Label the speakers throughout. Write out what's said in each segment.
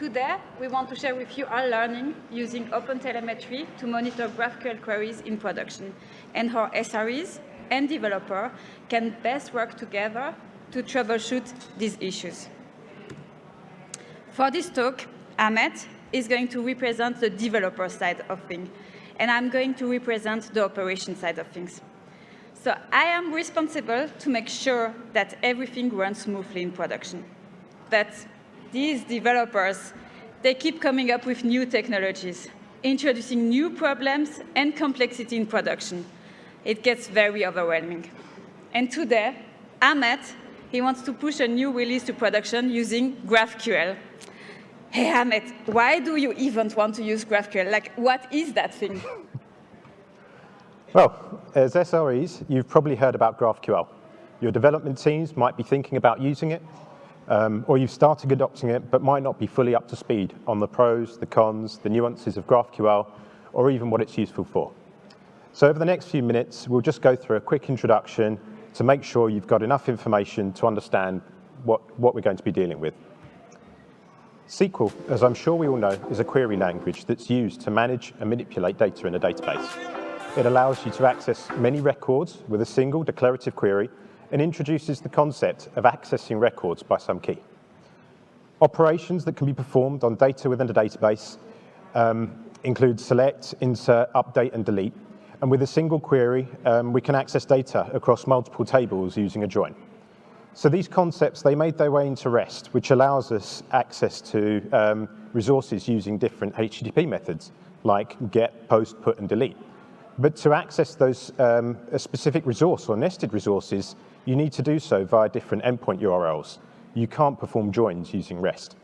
Speaker 1: Today, we want to share with you our learning using OpenTelemetry to monitor GraphQL queries in production and how SREs and developer can best work together to troubleshoot these issues. For this talk, Ahmet is going to represent the developer side of things, and I'm going to represent the operation side of things. So I am responsible to make sure that everything runs smoothly in production. But these developers, they keep coming up with new technologies, introducing new problems and complexity in production. It gets very overwhelming. And today, Ahmet, he wants to push a new release to production using GraphQL. Hey, Ahmet, why do you even want to use GraphQL? Like, what is that thing?
Speaker 2: Well, as SREs, you've probably heard about GraphQL. Your development teams might be thinking about using it, um, or you've started adopting it, but might not be fully up to speed on the pros, the cons, the nuances of GraphQL, or even what it's useful for. So over the next few minutes, we'll just go through a quick introduction to make sure you've got enough information to understand what, what we're going to be dealing with. SQL, as I'm sure we all know, is a query language that's used to manage and manipulate data in a database. It allows you to access many records with a single declarative query and introduces the concept of accessing records by some key. Operations that can be performed on data within a database um, include select, insert, update, and delete. And with a single query, um, we can access data across multiple tables using a join. So these concepts, they made their way into REST, which allows us access to um, resources using different HTTP methods, like get, post, put, and delete. But to access those um, a specific resource or nested resources, you need to do so via different endpoint URLs. You can't perform joins using REST.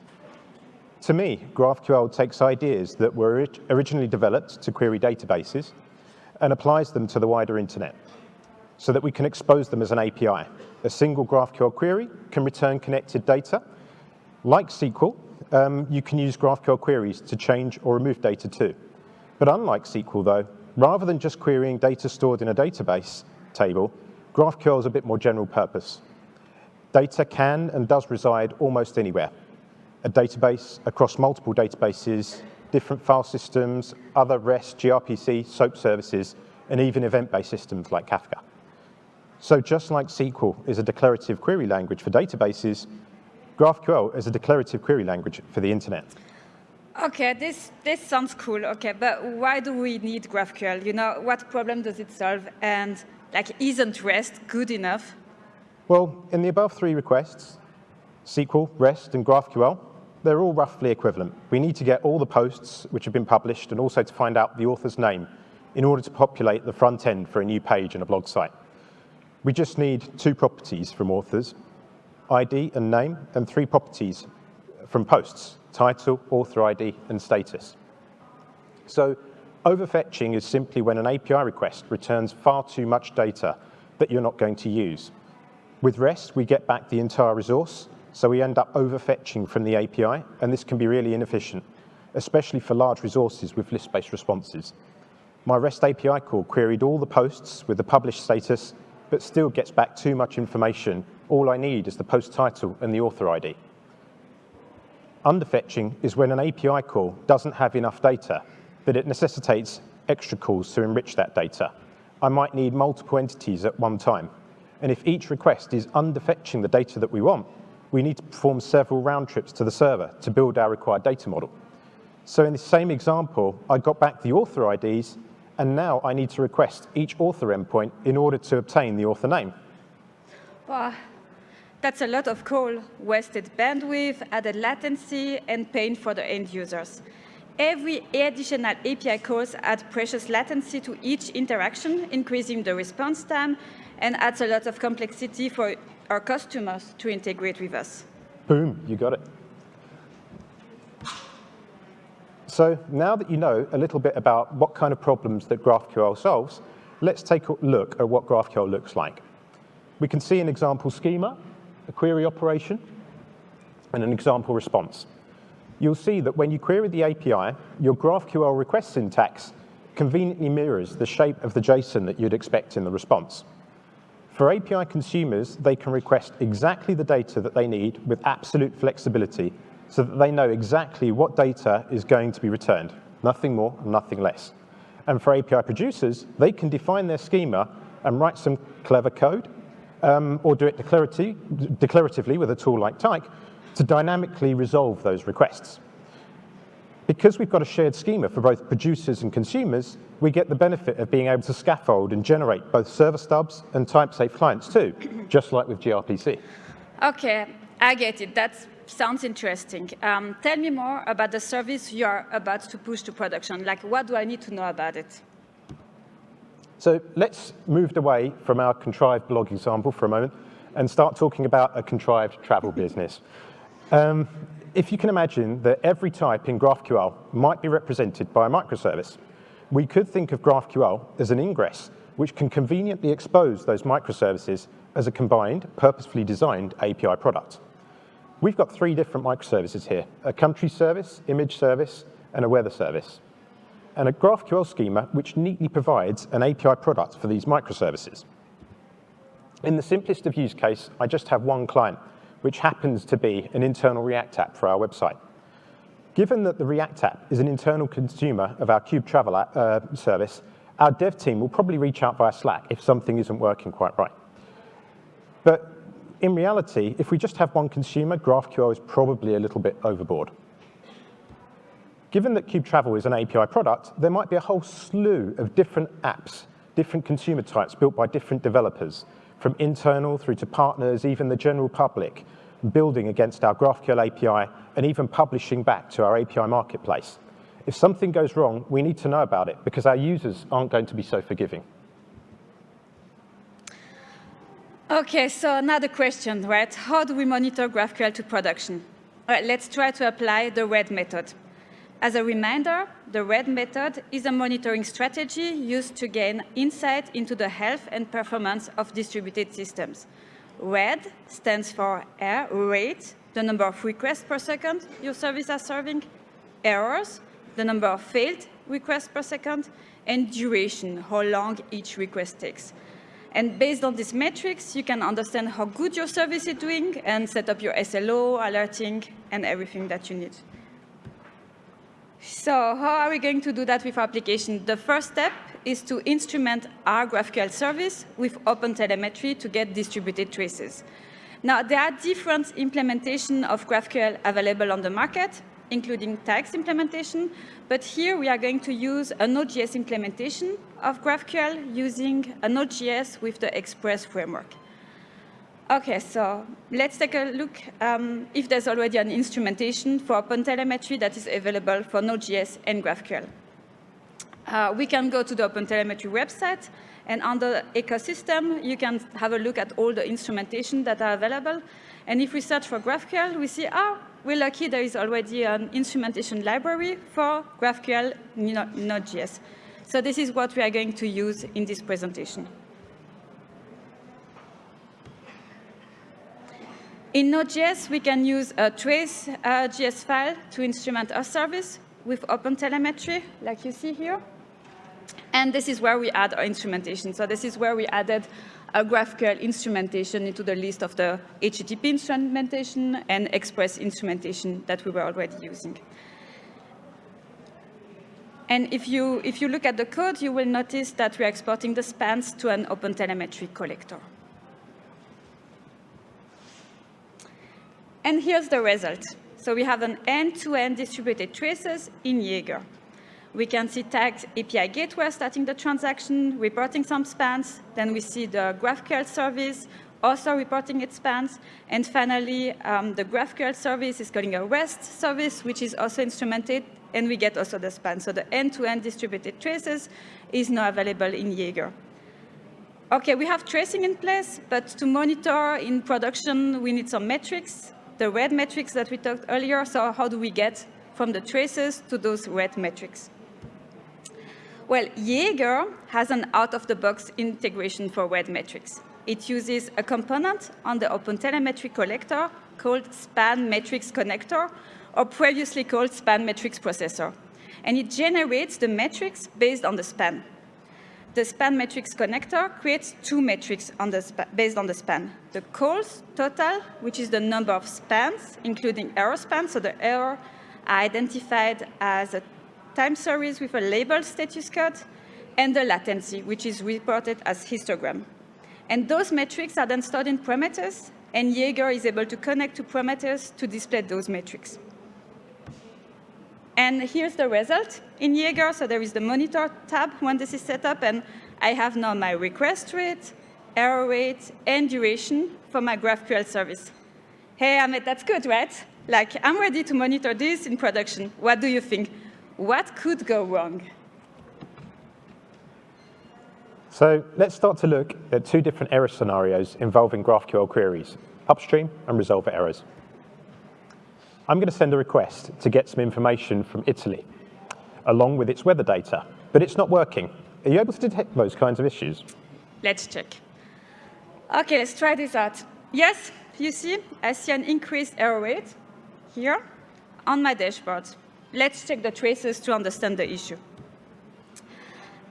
Speaker 2: To me, GraphQL takes ideas that were originally developed to query databases and applies them to the wider internet so that we can expose them as an API. A single GraphQL query can return connected data. Like SQL, um, you can use GraphQL queries to change or remove data too. But unlike SQL though, rather than just querying data stored in a database table, GraphQL is a bit more general purpose. Data can and does reside almost anywhere. A database across multiple databases, different file systems, other REST, gRPC, SOAP services, and even event-based systems like Kafka. So just like SQL is a declarative query language for databases, GraphQL is a declarative query language for the internet.
Speaker 1: Okay, this, this sounds cool, okay, but why do we need GraphQL? You know, what problem does it solve? And like, isn't REST good enough?
Speaker 2: Well, in the above three requests, SQL, REST, and GraphQL, they're all roughly equivalent. We need to get all the posts which have been published and also to find out the author's name in order to populate the front end for a new page in a blog site. We just need two properties from authors, ID and name, and three properties from posts, title, author ID, and status. So Overfetching is simply when an API request returns far too much data that you're not going to use. With REST, we get back the entire resource, so we end up overfetching from the API, and this can be really inefficient, especially for large resources with list-based responses. My REST API call queried all the posts with the published status, but still gets back too much information. All I need is the post title and the author ID. Underfetching is when an API call doesn't have enough data that it necessitates extra calls to enrich that data. I might need multiple entities at one time. And if each request is underfetching the data that we want, we need to perform several round trips to the server to build our required data model. So in the same example, I got back the author IDs, and now I need to request each author endpoint in order to obtain the author name.
Speaker 1: Wow, that's a lot of call, wasted bandwidth, added latency, and pain for the end users. Every additional API calls add precious latency to each interaction, increasing the response time, and adds a lot of complexity for our customers to integrate with us.
Speaker 2: Boom, you got it. So now that you know a little bit about what kind of problems that GraphQL solves, let's take a look at what GraphQL looks like. We can see an example schema, a query operation, and an example response you'll see that when you query the API, your GraphQL request syntax conveniently mirrors the shape of the JSON that you'd expect in the response. For API consumers, they can request exactly the data that they need with absolute flexibility so that they know exactly what data is going to be returned, nothing more, nothing less. And for API producers, they can define their schema and write some clever code, um, or do it declaratively with a tool like Tyk to dynamically resolve those requests. Because we've got a shared schema for both producers and consumers, we get the benefit of being able to scaffold and generate both server stubs and type-safe clients too, just like with gRPC.
Speaker 1: Okay, I get it. That sounds interesting. Um, tell me more about the service you are about to push to production. Like, what do I need to know about it?
Speaker 2: So let's move away from our contrived blog example for a moment and start talking about a contrived travel business. Um, if you can imagine that every type in GraphQL might be represented by a microservice, we could think of GraphQL as an ingress, which can conveniently expose those microservices as a combined, purposefully designed API product. We've got three different microservices here, a country service, image service, and a weather service, and a GraphQL schema which neatly provides an API product for these microservices. In the simplest of use case, I just have one client, which happens to be an internal React app for our website. Given that the React app is an internal consumer of our Cube Travel app, uh, service, our dev team will probably reach out via Slack if something isn't working quite right. But in reality, if we just have one consumer, GraphQL is probably a little bit overboard. Given that Cube Travel is an API product, there might be a whole slew of different apps, different consumer types built by different developers, from internal through to partners, even the general public, building against our GraphQL API, and even publishing back to our API marketplace. If something goes wrong, we need to know about it because our users aren't going to be so forgiving.
Speaker 1: Okay, so another question, right? How do we monitor GraphQL to production? All right, let's try to apply the RED method. As a reminder, the RED method is a monitoring strategy used to gain insight into the health and performance of distributed systems. RED stands for R, rate, the number of requests per second your service is serving, errors, the number of failed requests per second, and duration, how long each request takes. And based on these metrics, you can understand how good your service is doing and set up your SLO, alerting, and everything that you need. So how are we going to do that with our application? The first step is to instrument our GraphQL service with OpenTelemetry to get distributed traces. Now, there are different implementations of GraphQL available on the market, including Tyk's implementation, but here we are going to use a Node.js implementation of GraphQL using a Node.js with the Express framework. Okay, so let's take a look um, if there's already an instrumentation for OpenTelemetry that is available for Node.js and GraphQL. Uh, we can go to the OpenTelemetry website, and under ecosystem, you can have a look at all the instrumentation that are available. And if we search for GraphQL, we see, oh, we're lucky there is already an instrumentation library for GraphQL Node.js. So this is what we are going to use in this presentation. In Node.js, we can use a trace uh, JS file to instrument our service with OpenTelemetry, like you see here. And this is where we add our instrumentation. So this is where we added a GraphQL instrumentation into the list of the HTTP instrumentation and Express instrumentation that we were already using. And if you, if you look at the code, you will notice that we're exporting the spans to an OpenTelemetry collector. And here's the result. So we have an end-to-end -end distributed traces in Jaeger. We can see Tyk API gateway starting the transaction, reporting some spans. Then we see the GraphQL service also reporting its spans. And finally, um, the GraphQL service is calling a REST service, which is also instrumented, and we get also the span. So the end-to-end -end distributed traces is now available in Jaeger. Okay, we have tracing in place, but to monitor in production, we need some metrics the red metrics that we talked earlier. So how do we get from the traces to those red metrics? Well, Jaeger has an out-of-the-box integration for red metrics. It uses a component on the OpenTelemetry collector called Span Metrics Connector, or previously called Span Metrics Processor. And it generates the metrics based on the span. The span metrics connector creates two metrics on based on the span. The calls total, which is the number of spans, including error spans, so the error are identified as a time series with a label status code, and the latency, which is reported as histogram. And those metrics are then stored in Prometheus, and Jaeger is able to connect to Prometheus to display those metrics. And here's the result in Jaeger. So there is the monitor tab when this is set up, and I have now my request rate, error rate, and duration for my GraphQL service. Hey, Ahmet, that's good, right? Like, I'm ready to monitor this in production. What do you think? What could go wrong?
Speaker 2: So let's start to look at two different error scenarios involving GraphQL queries, upstream and resolver errors. I'm going to send a request to get some information from Italy, along with its weather data, but it's not working. Are you able to detect those kinds of issues?
Speaker 1: Let's check. OK, let's try this out. Yes, you see, I see an increased error rate here on my dashboard. Let's check the traces to understand the issue.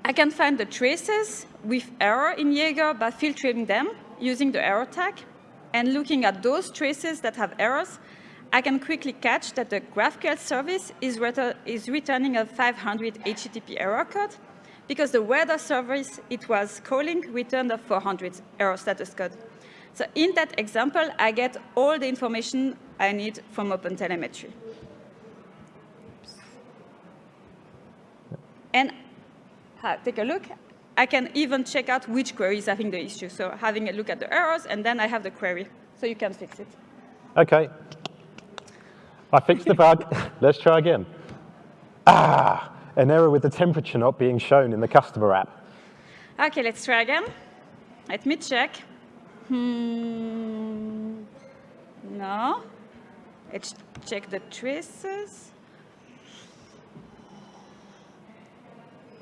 Speaker 1: I can find the traces with error in Jaeger by filtering them using the error tag. And looking at those traces that have errors, I can quickly catch that the GraphQL service is, is returning a 500 HTTP error code because the weather service it was calling returned a 400 error status code. So in that example, I get all the information I need from OpenTelemetry. And uh, take a look. I can even check out which query is having the issue. So having a look at the errors, and then I have the query. So you can fix it.
Speaker 2: OK. I fixed the bug. Let's try again. Ah, an error with the temperature not being shown in the customer app.
Speaker 1: OK, let's try again. Let me check. Hmm. No. Let's check the traces.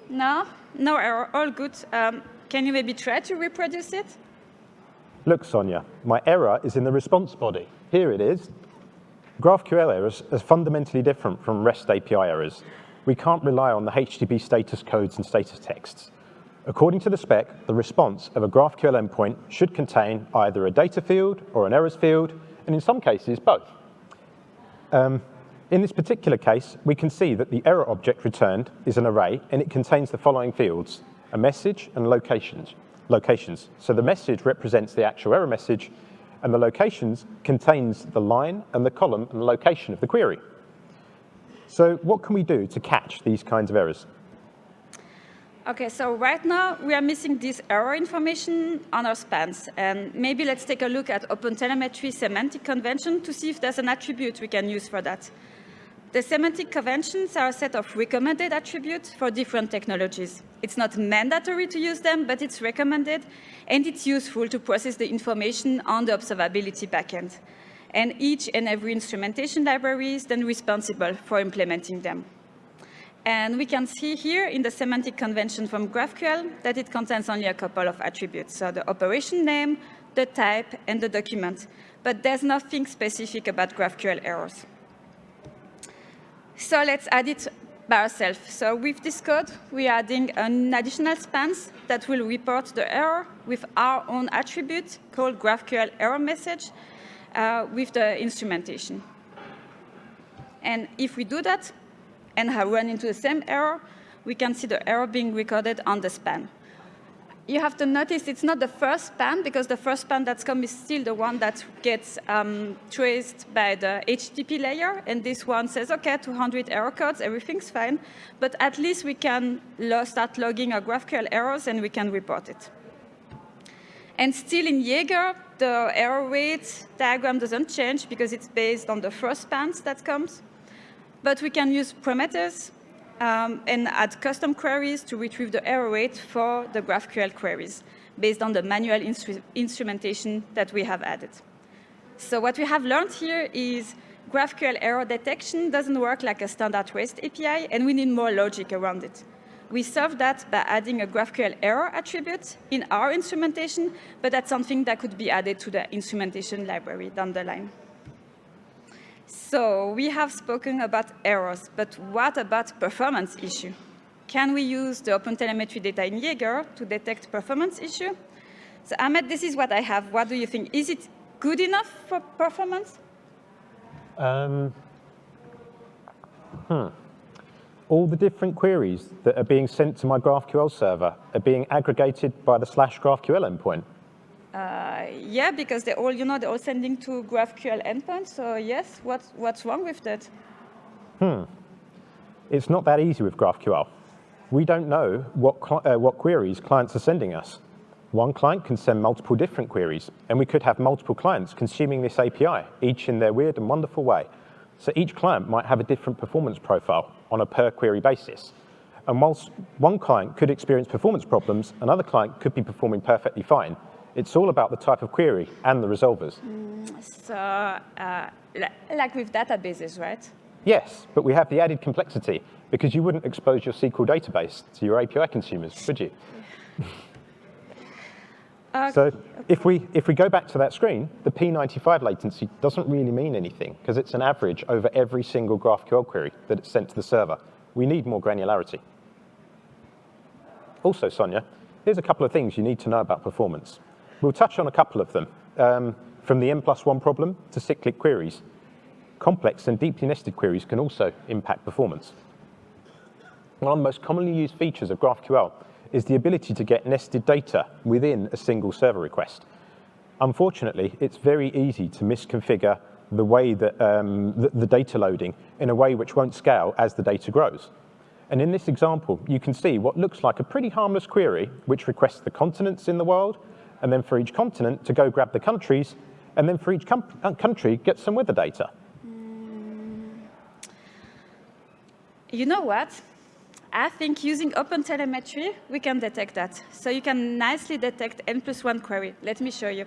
Speaker 1: No, no error, all good. Um, can you maybe try to reproduce it?
Speaker 2: Look, Sonia, my error is in the response body. Here it is. GraphQL errors are fundamentally different from REST API errors. We can't rely on the HTTP status codes and status texts. According to the spec, the response of a GraphQL endpoint should contain either a data field or an errors field, and in some cases, both. Um, in this particular case, we can see that the error object returned is an array, and it contains the following fields, a message and locations. locations. So the message represents the actual error message, and the locations contains the line and the column and the location of the query. So what can we do to catch these kinds of errors?
Speaker 1: OK, so right now we are missing this error information on our spans. And maybe let's take a look at OpenTelemetry semantic convention to see if there's an attribute we can use for that. The semantic conventions are a set of recommended attributes for different technologies. It's not mandatory to use them, but it's recommended, and it's useful to process the information on the observability backend. And each and every instrumentation library is then responsible for implementing them. And we can see here in the semantic convention from GraphQL that it contains only a couple of attributes. So the operation name, the type, and the document. But there's nothing specific about GraphQL errors. So let's add it by ourselves. So with this code, we're adding an additional spans that will report the error with our own attribute called GraphQL error message uh, with the instrumentation. And if we do that, and have run into the same error, we can see the error being recorded on the span. You have to notice it's not the first span, because the first span that's come is still the one that gets um, traced by the HTTP layer. And this one says, OK, 200 error codes, everything's fine. But at least we can start logging our GraphQL errors, and we can report it. And still in Jaeger, the error rate diagram doesn't change, because it's based on the first spans that comes. But we can use Prometheus um, and add custom queries to retrieve the error rate for the GraphQL queries based on the manual instru instrumentation that we have added. So what we have learned here is GraphQL error detection doesn't work like a standard REST API, and we need more logic around it. We solve that by adding a GraphQL error attribute in our instrumentation, but that's something that could be added to the instrumentation library down the line. So we have spoken about errors, but what about performance issue? can we use the OpenTelemetry data in Jaeger to detect performance issue? So Ahmet, this is what I have. What do you think? Is it good enough for performance? Um,
Speaker 2: hmm. All the different queries that are being sent to my GraphQL server are being aggregated by the slash GraphQL endpoint.
Speaker 1: Uh, yeah, because they're all, you know, they're all sending to GraphQL endpoint. So yes, what's, what's wrong with that?
Speaker 2: Hmm. It's not that easy with GraphQL. We don't know what, uh, what queries clients are sending us. One client can send multiple different queries, and we could have multiple clients consuming this API, each in their weird and wonderful way. So each client might have a different performance profile on a per query basis. And whilst one client could experience performance problems, another client could be performing perfectly fine. It's all about the type of query and the resolvers. Mm,
Speaker 1: so, uh, like with databases, right?
Speaker 2: Yes, but we have the added complexity because you wouldn't expose your SQL database to your API consumers, would you? Uh, so if we, if we go back to that screen, the P95 latency doesn't really mean anything because it's an average over every single GraphQL query that it's sent to the server. We need more granularity. Also, Sonia, here's a couple of things you need to know about performance. We'll touch on a couple of them, um, from the n plus one problem to cyclic queries. Complex and deeply nested queries can also impact performance. One of the most commonly used features of GraphQL is the ability to get nested data within a single server request. Unfortunately, it's very easy to misconfigure the way that um, the, the data loading in a way which won't scale as the data grows. And in this example, you can see what looks like a pretty harmless query, which requests the continents in the world, and then for each continent to go grab the countries, and then for each country get some weather data. Mm.
Speaker 1: You know what? I think using open telemetry, we can detect that. So you can nicely detect n plus one query. Let me show you.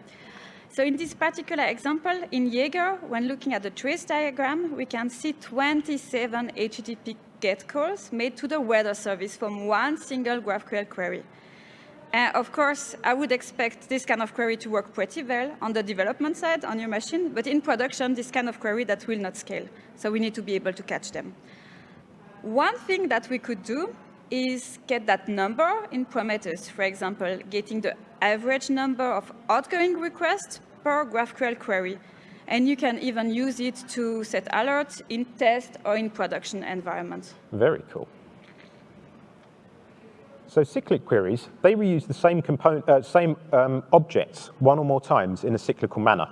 Speaker 1: So in this particular example, in Jaeger, when looking at the trace diagram, we can see 27 HTTP GET calls made to the weather service from one single GraphQL query. Uh, of course, I would expect this kind of query to work pretty well on the development side on your machine, but in production, this kind of query that will not scale. So we need to be able to catch them. One thing that we could do is get that number in Prometheus, for example, getting the average number of outgoing requests per GraphQL query. And you can even use it to set alerts in test or in production environments.
Speaker 2: Very cool. So cyclic queries, they reuse the same, component, uh, same um, objects one or more times in a cyclical manner.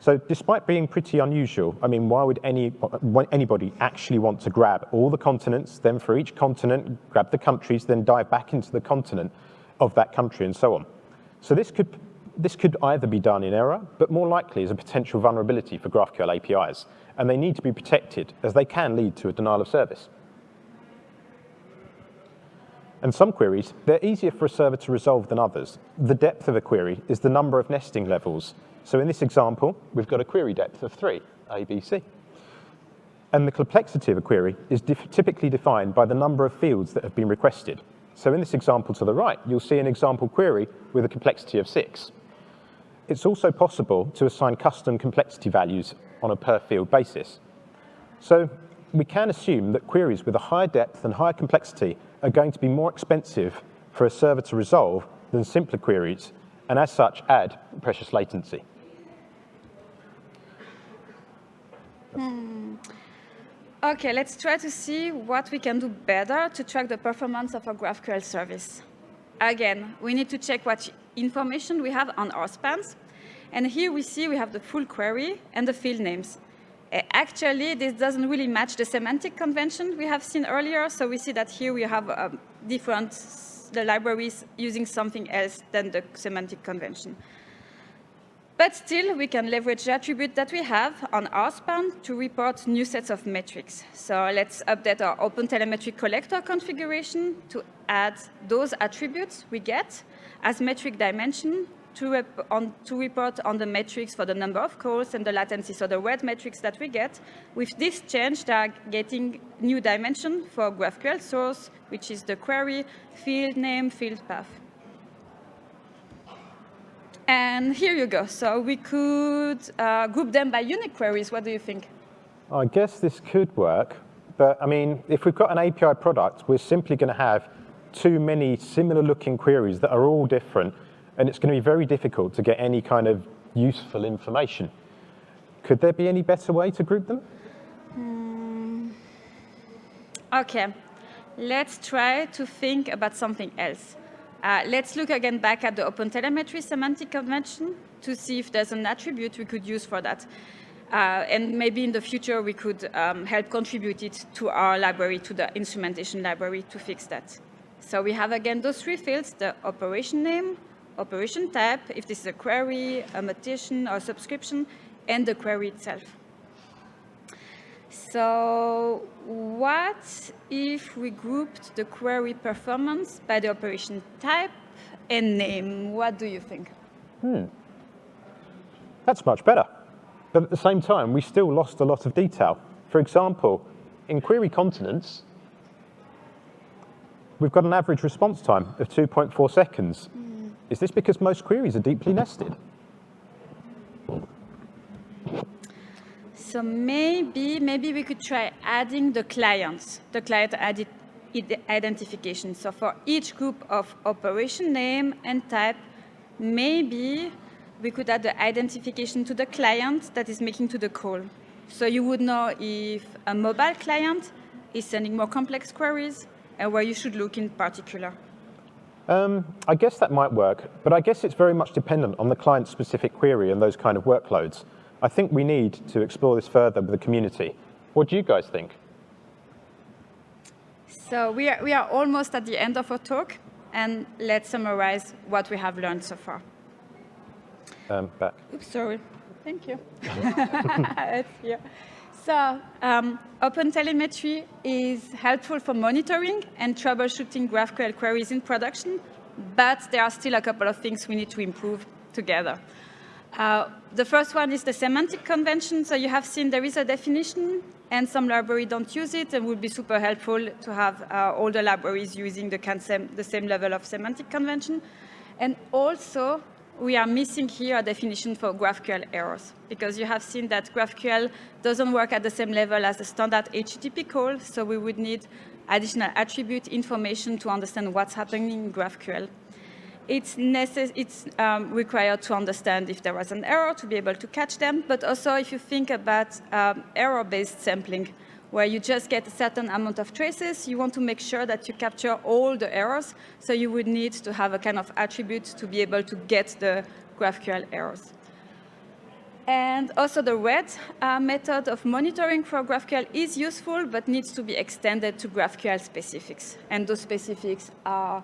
Speaker 2: So despite being pretty unusual, I mean, why would any, anybody actually want to grab all the continents, then for each continent, grab the countries, then dive back into the continent of that country and so on? So this could, this could either be done in error, but more likely as a potential vulnerability for GraphQL APIs, and they need to be protected as they can lead to a denial of service. And some queries, they're easier for a server to resolve than others. The depth of a query is the number of nesting levels so in this example, we've got a query depth of 3, A, B, C. And the complexity of a query is typically defined by the number of fields that have been requested. So in this example to the right, you'll see an example query with a complexity of 6. It's also possible to assign custom complexity values on a per field basis. So we can assume that queries with a higher depth and higher complexity are going to be more expensive for a server to resolve than simpler queries, and as such add precious latency.
Speaker 1: Hmm. Okay, let's try to see what we can do better to track the performance of our GraphQL service. Again, we need to check what information we have on our spans. And here we see we have the full query and the field names. Actually, this doesn't really match the semantic convention we have seen earlier. So we see that here we have um, different the libraries using something else than the semantic convention. But still, we can leverage the attribute that we have on our span to report new sets of metrics. So let's update our OpenTelemetry collector configuration to add those attributes we get as metric dimension to, on, to, report on the metrics for the number of calls and the latency, so the word metrics that we get. With this change, they are getting new dimension for GraphQL source, which is the query, field name, field path. And here you go. So we could uh, group them by unique queries. What do you think?
Speaker 2: I guess this could work, but I mean, if we've got an API product, we're simply going to have too many similar looking queries that are all different, and it's going to be very difficult to get any kind of useful information. Could there be any better way to group them?
Speaker 1: Mm. Okay, let's try to think about something else. Uh, let's look again back at the OpenTelemetry semantic convention to see if there's an attribute we could use for that. Uh, and maybe in the future we could um, help contribute it to our library, to the instrumentation library to fix that. So we have again those three fields, the operation name, operation type, if this is a query, a mutation, or a subscription, and the query itself. So what if we grouped the query performance by the operation type and name? What do you think?
Speaker 2: Hmm. That's much better. But at the same time, we still lost a lot of detail. For example, in query continents, we've got an average response time of 2.4 seconds. Mm. Is this because most queries are deeply nested?
Speaker 1: So maybe, maybe we could try adding the clients, the client identification. So for each group of operation name and type, maybe we could add the identification to the client that is making to the call. So you would know if a mobile client is sending more complex queries and where you should look in particular.
Speaker 2: Um, I guess that might work, but I guess it's very much dependent on the client-specific query and those kind of workloads. I think we need to explore this further with the community. What do you guys think?
Speaker 1: So we are, we are almost at the end of our talk, and let's summarize what we have learned so far.
Speaker 2: Um, back.
Speaker 1: Oops, sorry. Thank you. it's here. So um, OpenTelemetry is helpful for monitoring and troubleshooting GraphQL queries in production, but there are still a couple of things we need to improve together. Uh, the first one is the semantic convention. So you have seen there is a definition, and some libraries don't use it, and would be super helpful to have uh, all the libraries using the, the same level of semantic convention. And also, we are missing here a definition for GraphQL errors, because you have seen that GraphQL doesn't work at the same level as the standard HTTP call, so we would need additional attribute information to understand what's happening in GraphQL. It's, it's um, required to understand if there was an error to be able to catch them, but also if you think about um, error-based sampling, where you just get a certain amount of traces, you want to make sure that you capture all the errors, so you would need to have a kind of attribute to be able to get the GraphQL errors. And also the RED uh, method of monitoring for GraphQL is useful, but needs to be extended to GraphQL specifics. And those specifics are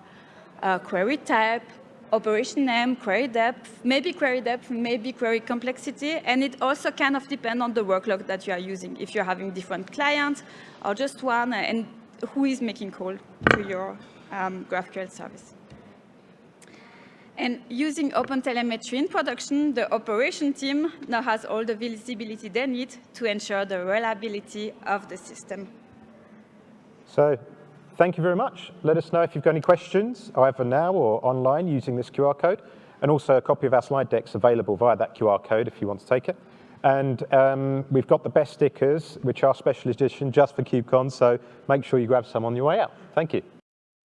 Speaker 1: uh, query type, operation name, query depth, maybe query depth, maybe query complexity, and it also kind of depends on the workload that you are using. If you're having different clients or just one, and who is making call to your um, GraphQL service. And using OpenTelemetry in production, the operation team now has all the visibility they need to ensure the reliability of the system.
Speaker 2: So thank you very much. Let us know if you've got any questions, either now or online using this QR code. And also a copy of our slide deck's available via that QR code if you want to take it. And um, we've got the best stickers, which are special edition just for KubeCon, so make sure you grab some on your way out. Thank you.